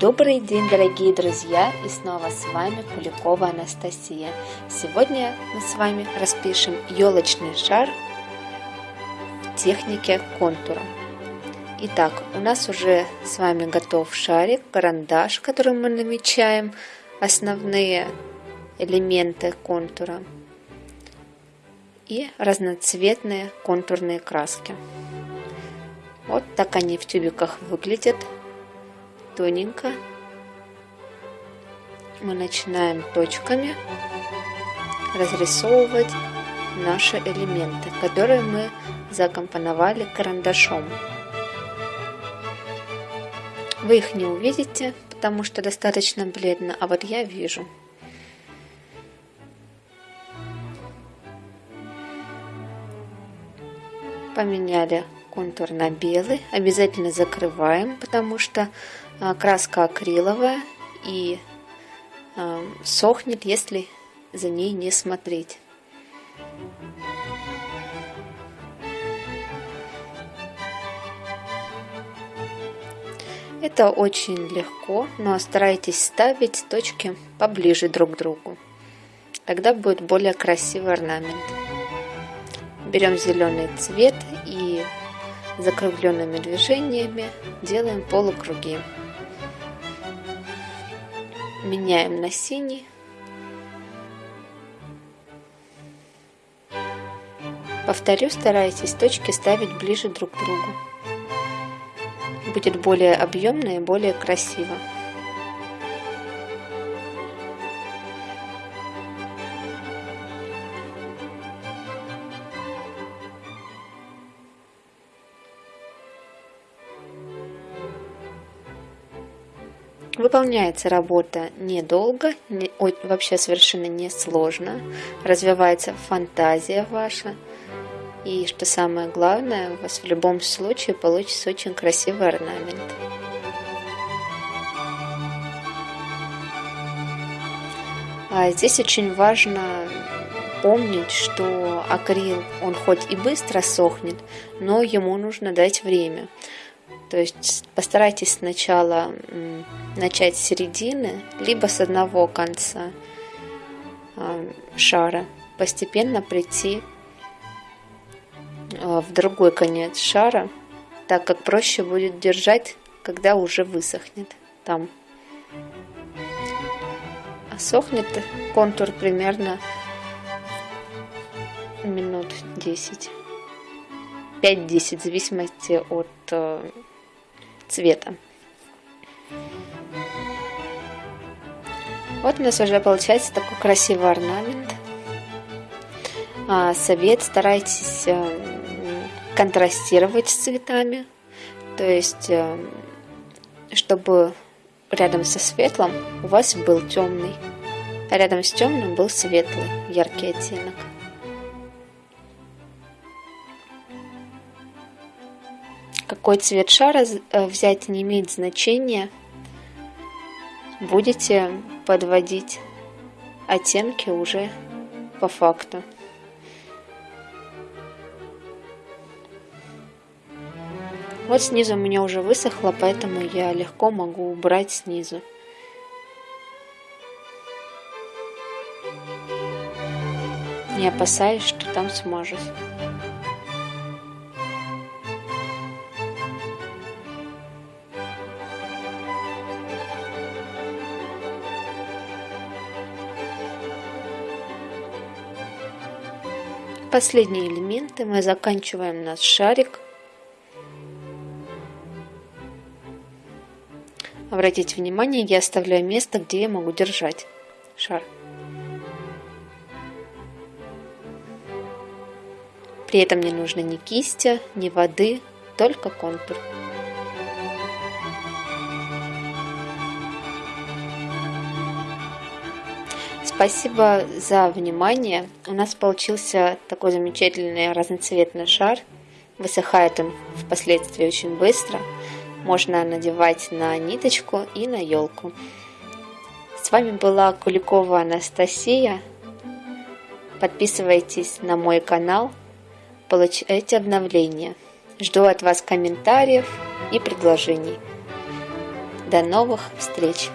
Добрый день, дорогие друзья! И снова с вами Куликова Анастасия. Сегодня мы с вами распишем елочный шар в технике контура. Итак, у нас уже с вами готов шарик, карандаш, которым мы намечаем основные элементы контура и разноцветные контурные краски. Вот так они в тюбиках выглядят тоненько. Мы начинаем точками разрисовывать наши элементы, которые мы закомпоновали карандашом. Вы их не увидите, потому что достаточно бледно, а вот я вижу. Поменяли контур на белый. Обязательно закрываем, потому что а, краска акриловая и а, сохнет, если за ней не смотреть. Это очень легко, но старайтесь ставить точки поближе друг к другу. Тогда будет более красивый орнамент. Берем зеленый цвет закругленными движениями делаем полукруги. Меняем на синий. Повторю, старайтесь точки ставить ближе друг к другу. Будет более объемно и более красиво. Выполняется работа недолго, не, вообще совершенно не сложно. Развивается фантазия ваша. И что самое главное, у вас в любом случае получится очень красивый орнамент. А здесь очень важно помнить, что акрил, он хоть и быстро сохнет, но ему нужно дать время. То есть постарайтесь сначала начать с середины, либо с одного конца шара, постепенно прийти а, в другой конец шара, так как проще будет держать, когда уже высохнет там. А сохнет контур примерно минут 10. 5-10 в зависимости от э, цвета. Вот у нас уже получается такой красивый орнамент. А, совет, старайтесь э, контрастировать с цветами. То есть, э, чтобы рядом со светлым у вас был темный, а рядом с темным был светлый, яркий оттенок. Какой цвет шара э, взять не имеет значения. Будете подводить оттенки уже по факту. Вот снизу у меня уже высохло, поэтому я легко могу убрать снизу. Не опасаясь, что там смажусь. Последние элементы мы заканчиваем наш шарик. Обратите внимание, я оставляю место, где я могу держать шар. При этом не нужно ни кисти, ни воды, только контур. Спасибо за внимание. У нас получился такой замечательный разноцветный шар. Высыхает он впоследствии очень быстро. Можно надевать на ниточку и на елку. С вами была Куликова Анастасия. Подписывайтесь на мой канал, получайте обновления. Жду от вас комментариев и предложений. До новых встреч!